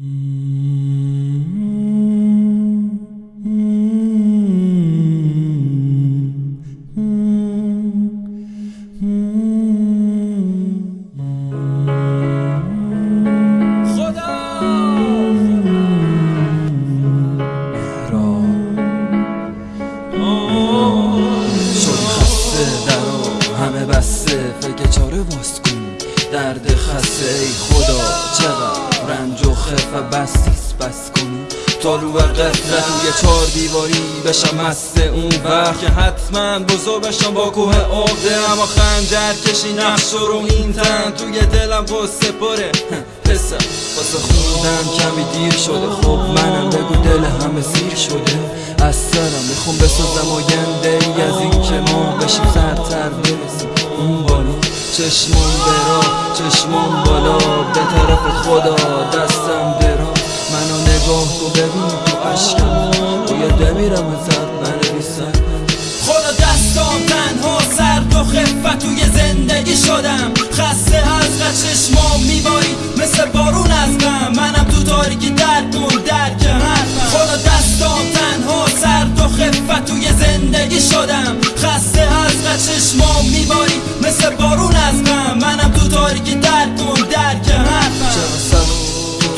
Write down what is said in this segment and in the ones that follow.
همه بسته فکر چاره باز کن. درد خسته ای خدا. چقدر رنج و خفه بستیس بس کن تا رو قفلت توی چار دیواری بشم مست اون وقت. که حتما بزرگ بشم با کوه عقده. اما خنجر کشی نقش رو این تن. توی دلم قصه پره پسر. واسه خوندن کمی دیر شده. خب منم بگو دل همه سیر شده. از سرم می‌خوام بسازم آینده ای. از این که ما بشیم سرتر برسیم. چشمون برا چشمون بالا به طرف خدا دستم درا منو نگاه تو ببین تو عشقم. روی دمیرم ازت بنویسم. خدا دستام تنها سرد و خفت توی زندگی شدم. خسته از چشمام میباری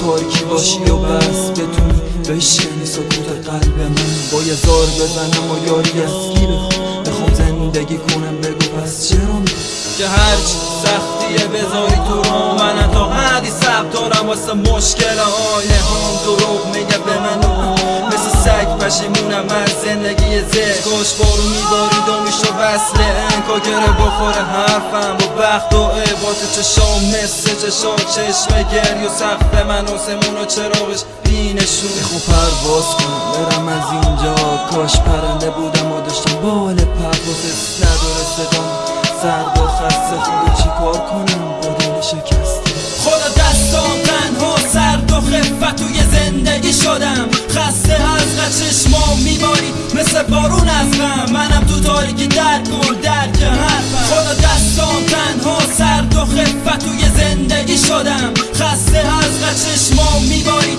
تاریکی باشی و بس بتونی بشکنی سکوت قلب من با یه زار بزنم و یاری از کی بخوام زندگی کنم بگو پس چرا که هرچی سختیه بذاری تو رو من تا حدی سب دارم واسه مشکل آینه هم دروغ میگه به سگ پشیمونم از زندگی زه کاش بارو میبارید و میشو وصل انکا گره بخوره حرفم با بخت و عبات چشام مثل چشا چشم گری و سخت من آسمون و چراغش بینشون. می‌خوام پرواز کنم برم از اینجا. کاش پرنده بودم و داشتم بال پرواز. نداره صدام. سرد و خسته خود چی کار کنم؟ بارون از غم منم تو تاریکی درد کن درک حرفم. خدا دستام تنها سرد و خفت توی زندگی شدم. خسته از چشمام میباری.